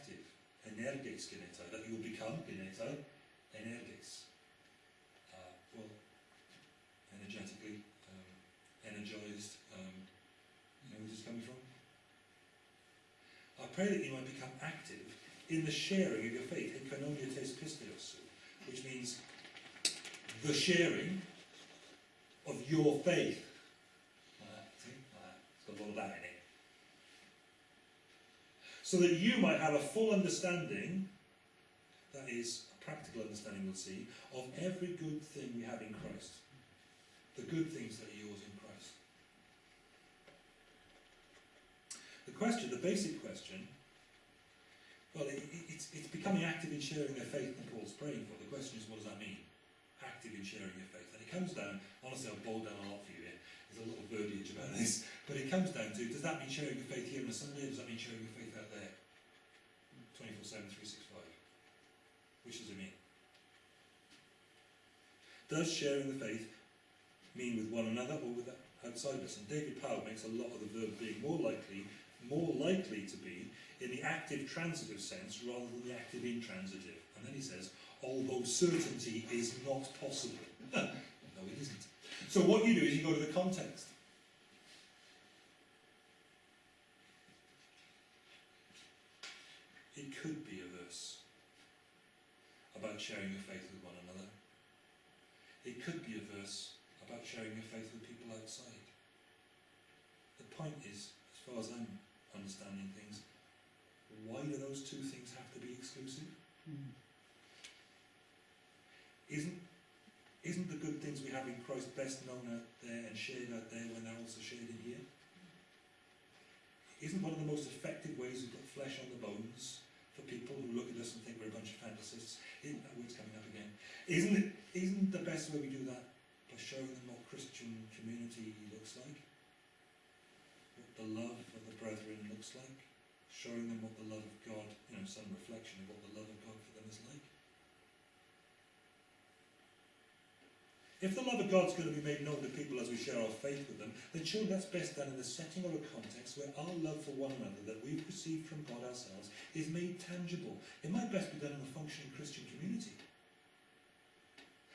active. Energes genetai, that you will become genetai, energes. Uh, well, energetically, um, energized, um, you know where this is coming from? I pray that you might become active in the sharing of your faith, which means the sharing of your faith. Like that? Like. It's got a lot of that in it. So that you might have a full understanding, that is, a practical understanding, we'll see, of every good thing we have in Christ. The good things that are yours in Christ. The question, the basic question, well, it, it, it's, it's becoming active in sharing their faith that Paul's praying for. The question is, what does that mean? Active in sharing your faith. And it comes down, honestly, I'll boil down a lot for you here. There's a lot of verbiage about this. But it comes down to, does that mean sharing your faith here on a Sunday, does that mean sharing your faith out there? 24-7, 365. Which does it mean? Does sharing the faith mean with one another or with outsiders? And David Pao makes a lot of the verb being more likely, more likely to be in the active transitive sense rather than the active intransitive. And then he says, although certainty is not possible. no, it isn't. So what you do is you go to the context. It could be a verse about sharing your faith with one another. It could be a verse about sharing your faith with people outside. The point is, as far as I'm understanding things, why do those two things have to be exclusive? Mm. Isn't isn't the good things we have in Christ best known out there and shared out there when they're also shared in here? Isn't one of the most effective ways we've got flesh on the bones for people who look at us and think we're a bunch of fantasists? Isn't that word's coming up again? Isn't it isn't the best way we do that by showing them what Christian community looks like? What the love of the brethren looks like? Showing them what the love of God, you know, some reflection of what the love of God for them is like. If the love of God is going to be made known to people as we share our faith with them, then surely that's best done in the setting or a context where our love for one another that we've received from God ourselves is made tangible. It might best be done in a functioning Christian community.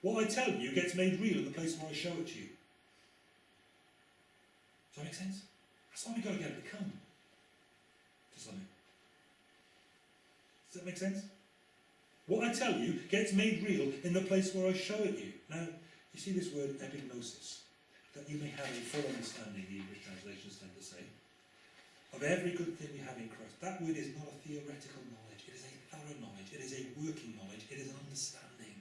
What I tell you gets made real in the place where I show it to you. Does that make sense? That's why we've got to get it to come to something. Does that make sense? What I tell you gets made real in the place where I show it to you. Now, you see this word epignosis, that you may have a full understanding, the English translations tend to say, of every good thing we have in Christ. That word is not a theoretical knowledge, it is a thorough knowledge, it is a working knowledge, it is an understanding.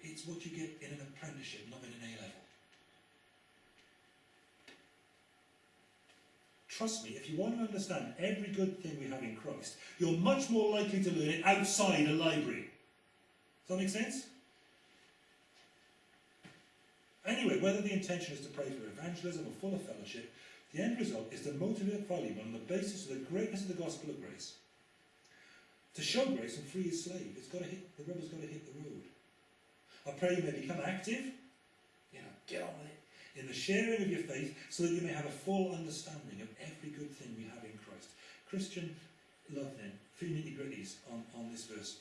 It's what you get in an apprenticeship, not in an A level. Trust me, if you want to understand every good thing we have in Christ, you're much more likely to learn it outside a library. Does that make sense? Anyway, whether the intention is to pray for evangelism or fuller fellowship, the end result is to motivate Philemon on the basis of the greatness of the gospel of grace. To show grace and free his slave, it's got to hit, the rubber's got to hit the road. I pray you may become active, you know, get on with it, in the sharing of your faith so that you may have a full understanding of every good thing we have in Christ. Christian love then, three nitty gritties on, on this verse.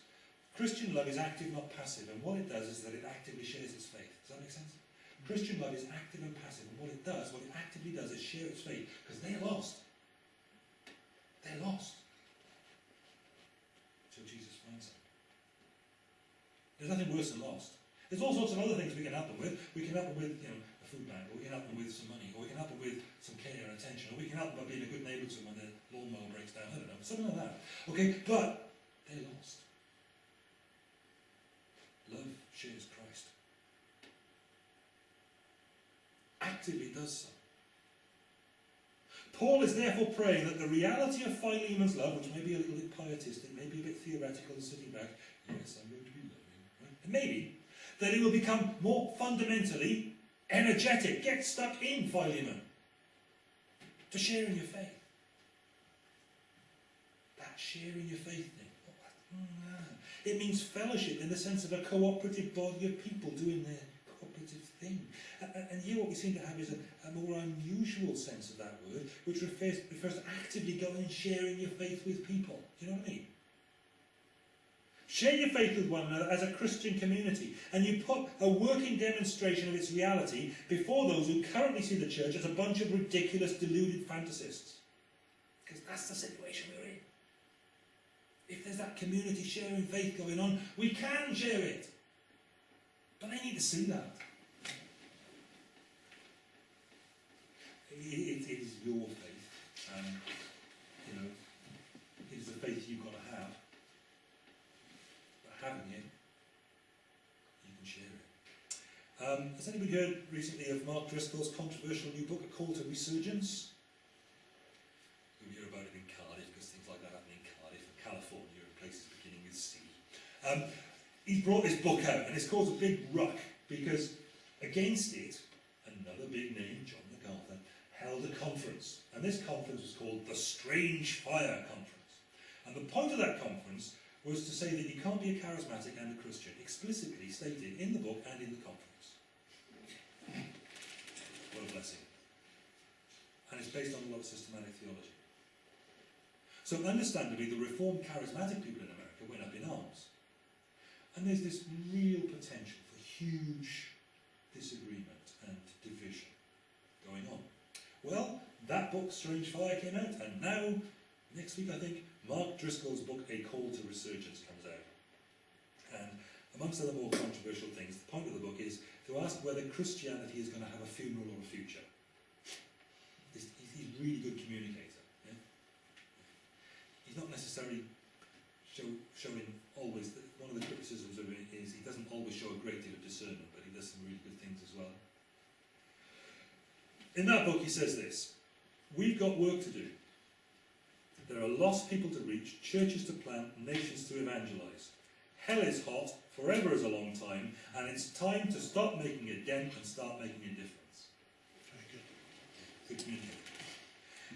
Christian love is active, not passive, and what it does is that it actively shares its faith. Does that make sense? Christian love is active and passive, and what it does, what it actively does, is share its faith, because they're lost. They're lost. Till Jesus finds them. There's nothing worse than lost. There's all sorts of other things we can help them with. We can help them with, you know, a food bank, or we can help them with some money, or we can help them with some care and attention, or we can help them by being a good neighbour to them when their lawnmower breaks down. I don't know, something like that. Okay, but they're lost. Love shares Christ. Does so. Paul is therefore praying that the reality of Philemon's love, which may be a little bit pietistic, may be a bit theoretical and sitting back, yes, I'm going to be loving, right? And maybe, that it will become more fundamentally energetic. Get stuck in Philemon to sharing your faith. That sharing your faith thing. Oh, mm, it means fellowship in the sense of a cooperative body of people doing their thing. And, here what we seem to have is a, a more unusual sense of that word, which refers, refers to actively going and sharing your faith with people. Do you know what I mean? Share your faith with one another as a Christian community, and you put a working demonstration of its reality before those who currently see the church as a bunch of ridiculous, deluded fantasists. Because that's the situation we're in. If there's that community sharing faith going on, we can share it. But they need to see that. It, is your faith. Um, you know, it is the faith you've got to have. But having it, you can share it. Um, has anybody heard recently of Mark Driscoll's controversial new book, A Call to Resurgence? You'll hear about it in Cardiff because things like that happen in Cardiff and California and places beginning with C. Um, he's brought this book out and it's caused a big ruck because against it, another big name, held a conference. And this conference was called the Strange Fire Conference. And the point of that conference was to say that you can't be a charismatic and a Christian, explicitly stated in the book and in the conference. What a blessing. And it's based on a lot of systematic theology. So understandably, the Reformed charismatic people in America went up in arms. And there's this real potential for huge disagreement and division going on. Well, that book, Strange Fire, came out, and now, next week I think, Mark Driscoll's book, A Call to Resurgence, comes out. And amongst other more controversial things, the point of the book is to ask whether Christianity is going to have a funeral or a future. He's, he's a really good communicator. Yeah? He's not necessarily show, showing always, the, one of the criticisms of it is he doesn't always show a great deal of discernment, but he does some really good things as well. In that book he says this, we've got work to do. There are lost people to reach, churches to plant, nations to evangelise. Hell is hot, forever is a long time, and it's time to stop making a dent and start making a difference. Very good. Good communication.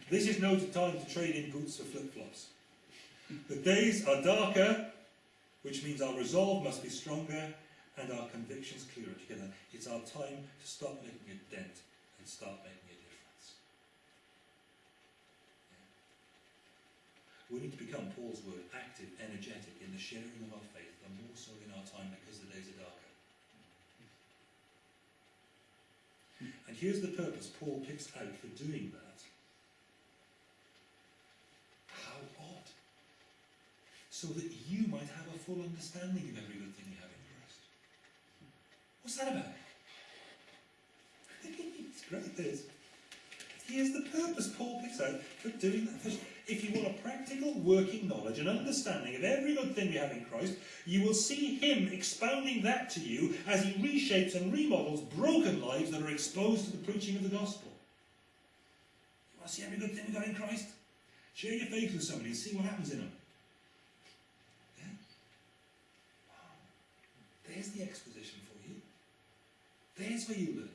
This is no time to trade in boots for flip-flops. The days are darker, which means our resolve must be stronger and our convictions clearer together. It's our time to stop making a dent and start making a difference. We need to become, Paul's word, active, energetic in the sharing of our faith, and more so in our time because the days are darker. And here's the purpose Paul picks out for doing that. How odd. So that you might have a full understanding of every good thing you have in Christ. What's that about? It's great, this. Here's the purpose Paul picks out for doing that. If you want a practical working knowledge and understanding of every good thing we have in Christ, you will see him expounding that to you as he reshapes and remodels broken lives that are exposed to the preaching of the gospel. You want to see every good thing we got in Christ? Share your faith with somebody and see what happens in them. Yeah? Wow. There's the exposition for you. There's where you learn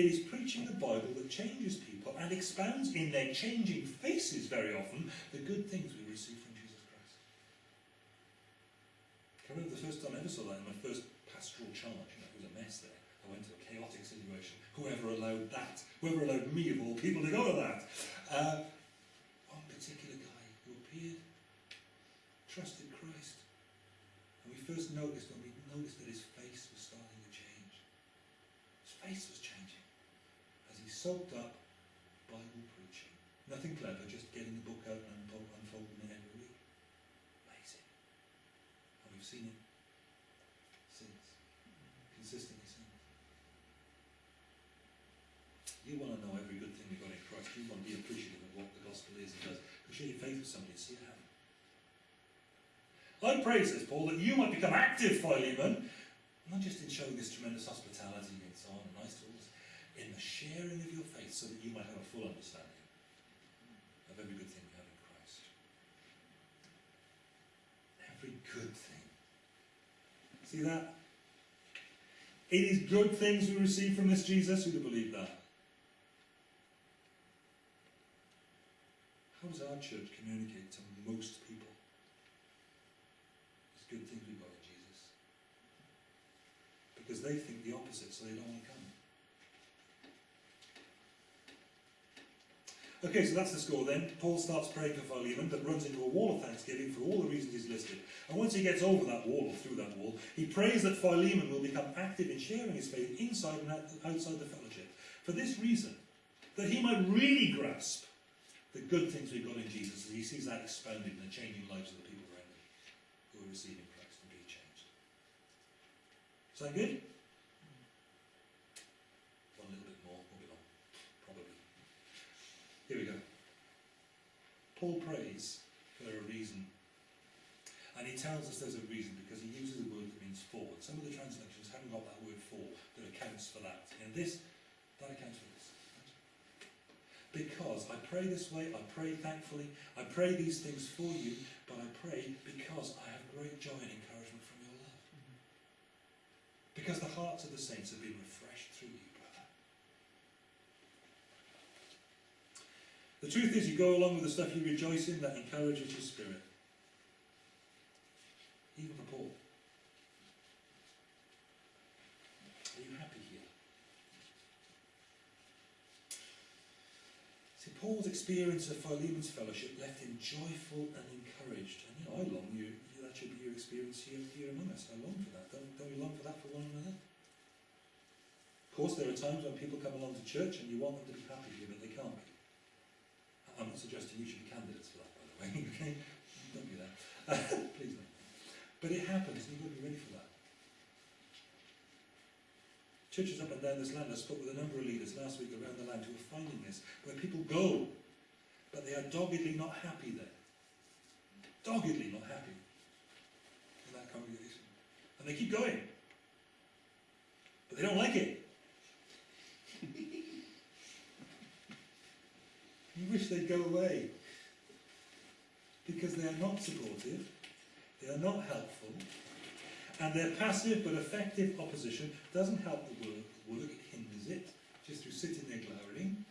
it. Is preaching the Bible that changes people and expounds in their changing faces very often the good things we receive from Jesus Christ. I remember the first time I ever saw that in my first pastoral charge. Know, it was a mess there. I went to a chaotic situation. Whoever allowed that? Whoever allowed me, of all people, to go to that? Uh, one particular guy who appeared, trusted Christ. And we first noticed when we noticed that his face was starting to change. His face was changing as he soaked up Bible preaching. Nothing clever, just getting the book out and unfold- unfolding it every week. Amazing. And we've seen it since. Consistently since. You want to know every good thing we've got in Christ. You want to be appreciative of what the gospel is and does. You share your faith with somebody and see it happen. I pray, says Paul, that you might become active, Philemon, not just in showing this tremendous hospitality and so on, nice tools, in the sharing of your faith so that you might have a full understanding of every good thing we have in Christ. Every good thing. See that? It is good things we receive from this Jesus. Who do believe that? How does our church communicate to most people? It's good things we've got in Jesus. Because they think the opposite, so they don't want to come. Okay, so that's the score then. Paul starts praying for Philemon, but runs into a wall of thanksgiving for all the reasons he's listed. And once he gets over that wall, or through that wall, he prays that Philemon will become active in sharing his faith inside and outside the fellowship. For this reason, that he might really grasp the good things we've got in Jesus as he sees that expanding and changing lives of the people around him who are receiving Christ and being changed. Sound good? One little bit more, moving on, probably. Here we go. Paul prays for a reason. And he tells us there's a reason because he uses a word that means for. Some of the translations haven't got that word for that accounts for that. And this, that accounts for this. Because I pray this way, I pray thankfully, I pray these things for you, but I pray because I have great joy and encouragement from your love. Mm-hmm. Because the hearts of the saints have been refreshed through you, The truth is, you go along with the stuff you rejoice in that encourages your spirit. Even for Paul. Are you happy here? See, Paul's experience of Philemon's fellowship left him joyful and encouraged. And you know, I long you, that should be your experience here, here among us. I long for that. Don't, don't you long for that for one another? Of course, there are times when people come along to church and you want them to be happy here, but they can't. I'm not suggesting you should be candidates for that, by the way. okay? Don't do that. Please don't. But it happens, and you've got to be ready for that. Churches up and down this land, I spoke with a number of leaders last week around the land who are finding this, where people go, but they are doggedly not happy there. Doggedly not happy in that congregation. And they keep going. But they don't like it. you wish they'd go away. Because they are not supportive, they are not helpful, and their passive but effective opposition doesn't help the work, it hinders it, just through sitting there glowering.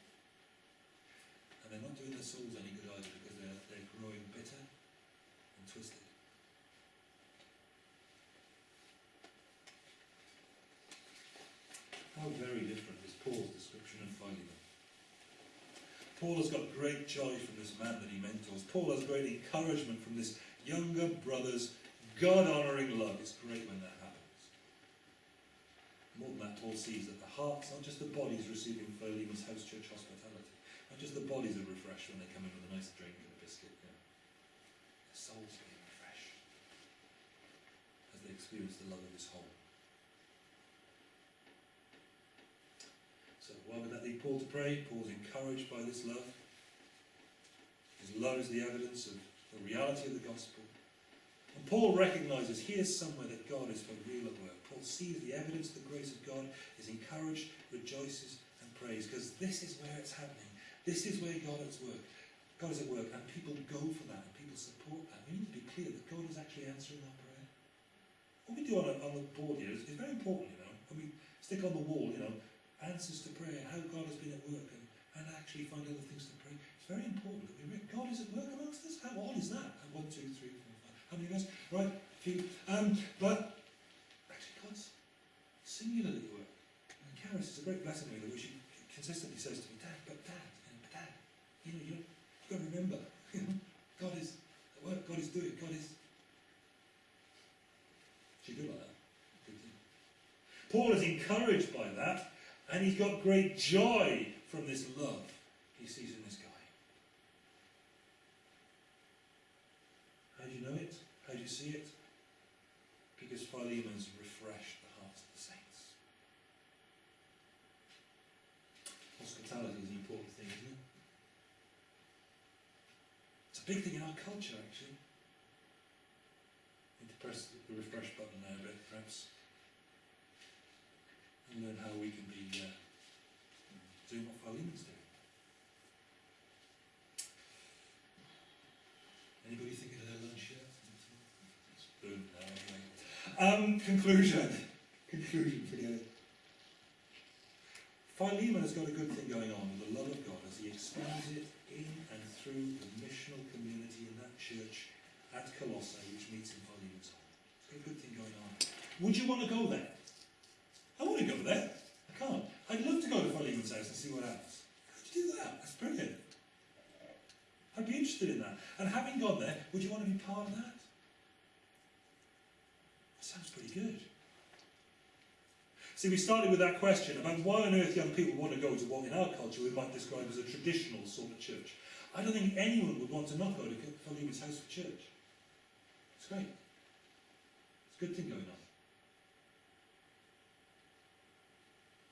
And they're not doing their souls any good either because they're, they're growing bitter and twisted. How very different is Paul's description of Philemon. Paul has got great joy from this man that he mentors. Paul has great encouragement from this younger brother's God-honouring love. It's great when that happens. More than that, Paul sees that the hearts, not just the bodies, receiving Philemon's house church hospitality. Not just the bodies are refreshed when they come in with a nice drink and a biscuit. Yeah. The souls being refreshed as they experience the love of his home. Why would that lead Paul to pray? Paul's encouraged by this love. His love is the evidence of the reality of the gospel. And Paul recognises here's somewhere that God is for real at work. Paul sees the evidence of the grace of God, is encouraged, rejoices, and prays, because this is where it's happening. This is where God is at work. God is at work, and people go for that, and people support that. We need to be clear that God is actually answering our prayer. What we do on, a, on the board here is, is very important, you know. And we stick on the wall, you know, answers to prayer, how God has been at work, and, and actually find other things to pray. It's very important that we read God is at work amongst us. How odd is that? One, two, three, four, five. How many of us? Right, a few. Um, but actually, God's singularly at work. And Karis is a great blessing me that she consistently says to me, Dad, but Dad, know, but Dad, you know, you you've got to remember, you know, God is at work. God is doing. God is. She's good like that. Paul is encouraged by that, and he's got great joy from this love he sees in this guy. How do you know it? How do you see it? Because Philemon's refreshed the hearts of the saints. Hospitality is an important thing, isn't it? It's a big thing in our culture, actually. Need to press the refresh button now a bit, perhaps. And learn how we can be uh, doing what Philemon's doing. Anybody thinking of their lunch yet? No, anyway. Um, conclusion. Conclusion, forget it. Philemon has got a good thing going on with the love of God as he expands it in and through the missional community in that church at Colossae, which meets in Philemon's home. It's got a good thing going on. Would you want to go there? Go there. I can't. I'd love to go to Philemon's house and see what happens. How would you do that? That's brilliant. I'd be interested in that. And having gone there, would you want to be part of that? That sounds pretty good. See, we started with that question about why on earth young people want to go to what in our culture we might describe as a traditional sort of church. I don't think anyone would want to not go to Philemon's house for church. It's great. It's a good thing going on.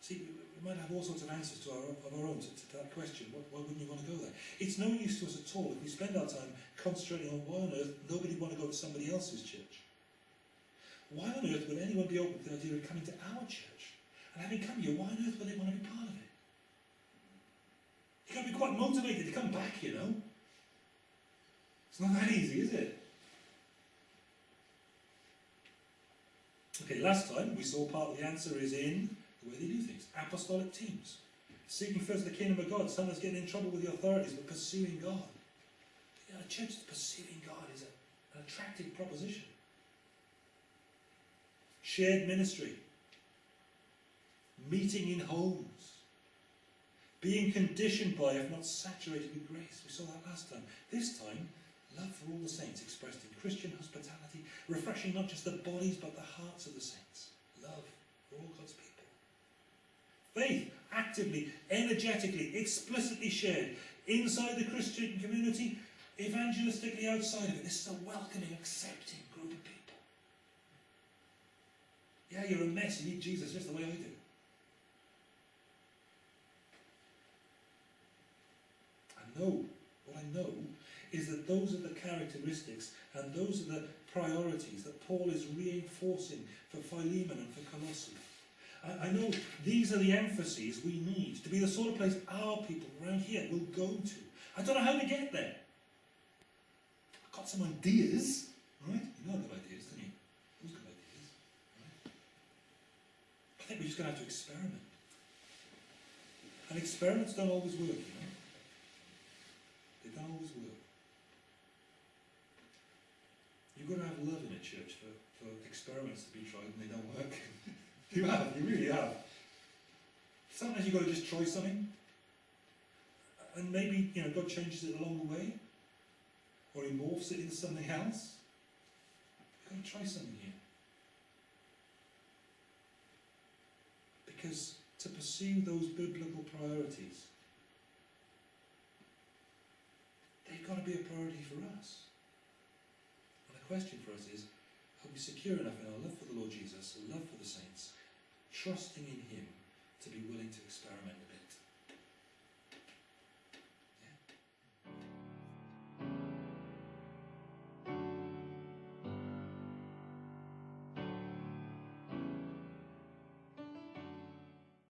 See, we, might have all sorts of answers to our, of our own to, to that question. Why, why wouldn't you want to go there? It's no use to us at all if we spend our time concentrating on why on earth nobody want to go to somebody else's church. Why on earth would anyone be open to the idea of coming to our church? And having come here, why on earth would they want to be part of it? You've got to be quite motivated to come back, you know. It's not that easy, is it? Okay, last time we saw part of the answer is in the way they do things. Apostolic teams. Seeking first the kingdom of God. Sometimes getting in trouble with the authorities, but pursuing God. You know, a church that's pursuing God is a, an attractive proposition. Shared ministry. Meeting in homes. Being conditioned by, if not saturated with grace. We saw that last time. This time, love for all the saints expressed in Christian hospitality, refreshing not just the bodies but the hearts of the saints. Love for all God's people. Faith, actively, energetically, explicitly shared inside the Christian community, evangelistically outside of it. This is a welcoming, accepting group of people. Yeah, you're a mess, you need Jesus just the way I do. I know, what I know is that those are the characteristics and those are the priorities that Paul is reinforcing for Philemon and for Colossae. I, I know these are the emphases we need to be the sort of place our people around here will go to. I don't know how to get there. I've got some ideas, right? You know good ideas, don't you? Those good ideas, right? I think we're just going to have to experiment. And experiments don't always work, you know. They don't always work. You've got to have love in a church for, for experiments to be tried and they don't work. you have, you really have. Sometimes you've got to just try something. And maybe, you know, God changes it along the way. Or he morphs it into something else. You've got to try something here. Because to pursue those biblical priorities, they've got to be a priority for us. And the question for us is, are we secure enough in our love for the Lord Jesus, our love for the saints, trusting in Him to be willing to experiment a bit.